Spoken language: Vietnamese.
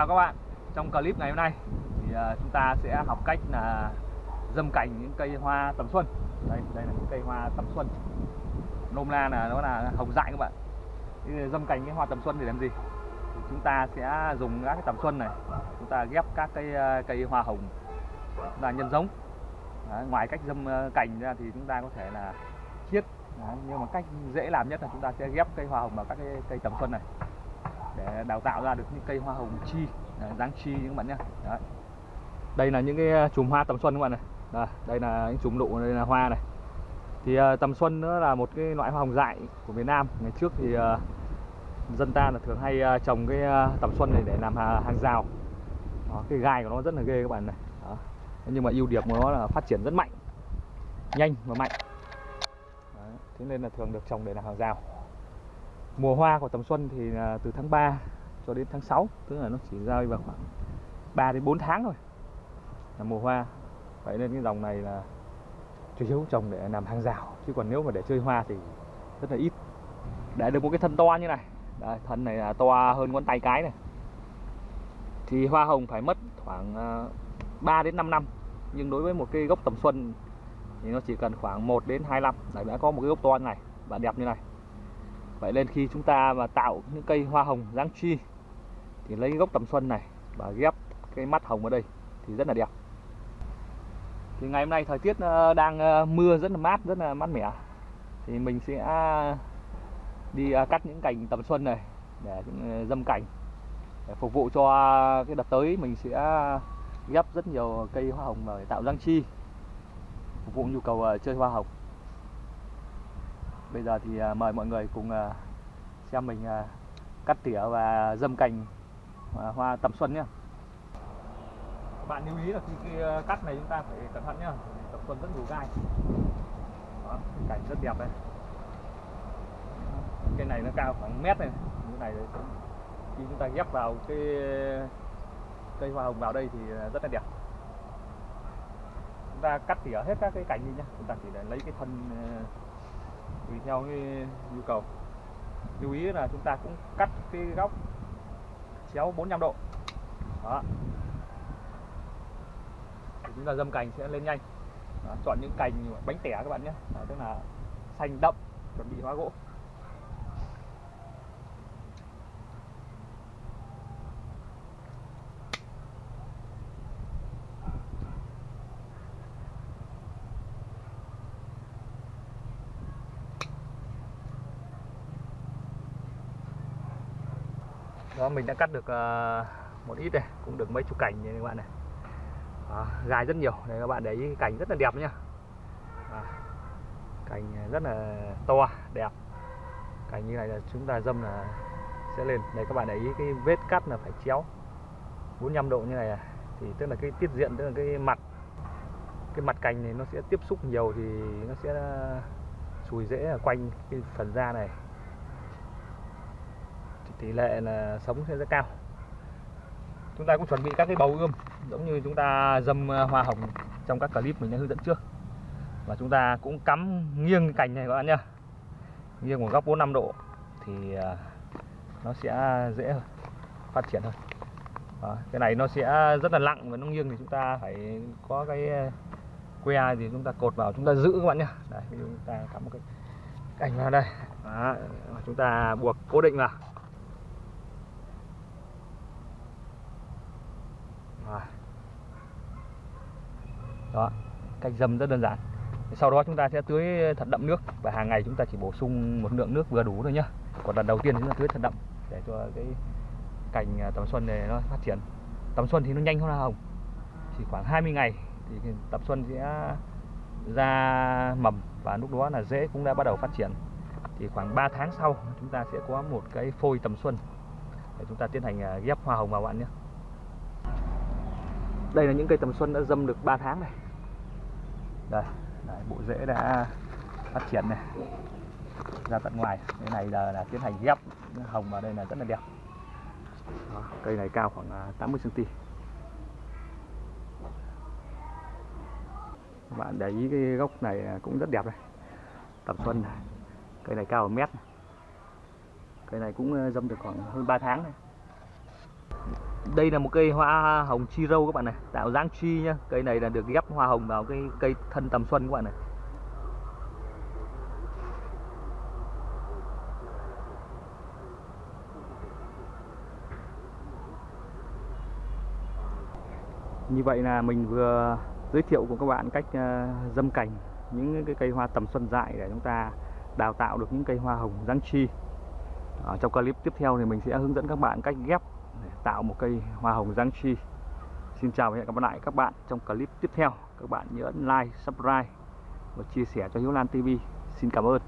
chào các bạn. Trong clip ngày hôm nay thì uh, chúng ta sẽ học cách là dâm cảnh những cây hoa tầm xuân. Đây, đây là những cây hoa tầm xuân. Nôm na là nó là hồng dại các bạn. Thì Dâm cảnh cái hoa tầm xuân thì làm gì? Thì chúng ta sẽ dùng các cái tầm xuân này. Chúng ta ghép các cây ờ, cây hoa hồng là nhân giống. Đấy, Ngoài cách dâm cảnh cành ra thì chúng ta có thể là chiết. Đấy, nhưng mà cách dễ làm nhất là chúng ta sẽ ghép cây hoa hồng vào các cái cây tầm xuân này để đào tạo ra được những cây hoa hồng chi à, Đấy, dáng chi những bạn nhé Đấy. đây là những cái à, chùm hoa tầm xuân các bạn này. Đây, đây là những chùm nụ đây là hoa này. Thì uh, tầm xuân nữa là một cái loại hoa hồng dại của Việt Nam. Ngày trước thì uh, dân ta là thường hay uh, trồng cái uh, tầm xuân này để làm hàng rào. Đó, cái gai của nó rất là ghê các bạn này. Đó. nhưng mà ưu điểm của nó là phát triển rất mạnh nhanh và mạnh. Đấy. thế nên là thường được trồng để làm hàng rào mùa hoa của tầm xuân thì là từ tháng 3 cho đến tháng 6 tức là nó chỉ rơi vào khoảng 3 đến 4 tháng thôi là mùa hoa. Vậy nên cái dòng này là chủ yếu trồng để làm hàng rào chứ còn nếu mà để chơi hoa thì rất là ít. Để được một cái thân to như này Đấy, thân này là to hơn ngón tay cái này. Thì hoa hồng phải mất khoảng à, 3 đến 5 năm nhưng đối với một cái gốc tầm xuân thì nó chỉ cần khoảng 1 đến 2 năm. Là đã có một cái gốc to như này và đẹp như này. Vậy nên khi chúng ta mà tạo những cây hoa hồng dáng chi thì lấy gốc tầm xuân này và ghép cái mắt hồng ở đây thì rất là đẹp. Thì ngày hôm nay thời tiết ờ, đang ờ, mưa rất là mát, rất là mát mẻ. Thì mình sẽ đi ờ, cắt những cành tầm xuân này để dâm cảnh để phục vụ cho cái đợt tới mình sẽ ghép rất nhiều cây hoa hồng để tạo dáng chi phục vụ nhu cầu chơi hoa hồng Bây giờ thì à, mời mọi người cùng à, xem mình à, cắt tỉa và dâm cành hoa tầm xuân nhé bạn lưu ý là khi, khi cắt này chúng ta phải cẩn thận nhá tầm xuân rất đủ gai. Đó, cảnh rất đẹp đây. Cây này nó cao khoảng mét này như này khi chúng ta ghép vào cái cây hoa hồng vào đây thì rất là đẹp. Chúng ta cắt tỉa hết các cái cành đi nhá chúng ta chỉ để lấy cái thân tùy theo cái nhu cầu. Lưu ý là chúng ta cũng cắt cái góc chéo 45 độ. Đó. Thì chúng ta dâm cành sẽ lên nhanh. Đó, chọn những cành bánh tẻ các bạn nhé. Đó, tức là xanh đậm chuẩn bị hóa gỗ. Đó mình đã cắt được uh, một ít này cũng được mấy chục cành như các bạn này. Đó, gai rất nhiều. Đây các bạn để ý cành rất là đẹp nhá. Đó, cành rất là to đẹp. Cành như này là chúng ta dâm là sẽ lên. Đây các bạn để ý cái vết cắt là phải chéo. 45 độ như này à. thì tức là cái tiết diện tức là cái mặt cái mặt cành này nó sẽ tiếp xúc nhiều thì nó sẽ ờ, sùi rễ ở quanh cái phần da này tỷ lệ là sống sẽ rất cao. Chúng ta cũng chuẩn bị các cái bầu ươm giống như chúng ta dâm à, hoa hồng trong các clip mình đã hướng dẫn trước. Và chúng ta cũng cắm nghiêng cành này các bạn nhá. Nghiêng một góc 45 độ thì à, nó sẽ dễ hơn phát triển hơn. Đó, cái này nó sẽ rất là nặng và nó nghiêng thì chúng ta phải có cái à, que thì chúng ta cột vào chúng ta giữ các bạn nhá. Đây chúng ta cắm một cái cành vào đây. Đó, chúng ta buộc cố định vào. Đó, cách dâm rất đơn giản. Sau đó chúng ta sẽ tưới thật đậm nước và hàng ngày chúng ta chỉ bổ sung một lượng nước vừa đủ thôi nhá. Còn lần đầu tiên chúng ta tưới thật đậm để cho cái cành à, tầm xuân này nó phát triển. Tầm xuân thì nó nhanh hơn hoa hồng. Chỉ khoảng 20 ngày thì tầm xuân sẽ ra mầm và lúc đó là rễ cũng đã bắt đầu phát triển. Thì khoảng 3 tháng sau, chúng ta sẽ có một cái phôi tầm xuân để chúng ta tiến hành à, ghép hoa hồng vào bạn nhé đây là những cây tầm xuân đã dâm được 3 tháng này. Đây đấy, bộ rễ đã phát triển này. Ra tận ngoài cái này là, là tiến hành ghép hồng vào đây là rất là đẹp. Đó, cây này cao khoảng 80 cm các bạn để ý cái gốc này cũng rất đẹp đây tầm xuân này cây này cao 1 mét cây này cũng dâm được khoảng hơn 3 tháng này đây là một cây hoa hồng chi râu các bạn này, tạo dáng chi nhá. Cây này là được ghép hoa hồng vào cái cây thân tầm xuân các bạn này. Như vậy là mình vừa giới thiệu cùng các bạn cách ờ, dâm cành, những cái cây hoa tầm xuân dại để chúng ta đào tạo được những cây hoa hồng dáng chi. Ở trong clip tiếp theo thì mình sẽ hướng dẫn các bạn cách ghép tạo một cây hoa hồng giáng chi. Xin chào và hẹn gặp lại các bạn trong clip tiếp theo. Các bạn nhớ like, subscribe và chia sẻ cho Hiếu Lan TV xin cảm ơn.